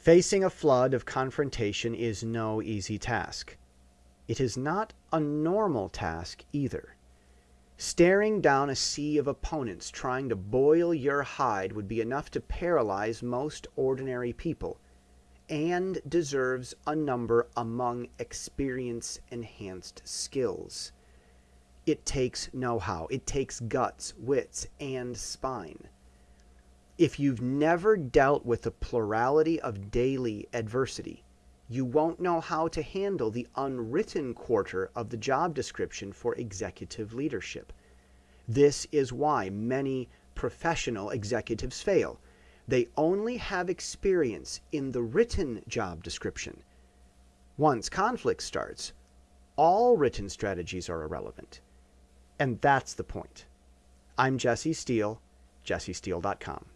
Facing a flood of confrontation is no easy task. It is not a normal task either. Staring down a sea of opponents trying to boil your hide would be enough to paralyze most ordinary people and deserves a number among experience enhanced skills. It takes know how, it takes guts, wits, and spine. If you've never dealt with the plurality of daily adversity, you won't know how to handle the unwritten quarter of the job description for executive leadership. This is why many professional executives fail. They only have experience in the written job description. Once conflict starts, all written strategies are irrelevant. And that's the point. I'm Jesse Steele, jessesteele.com.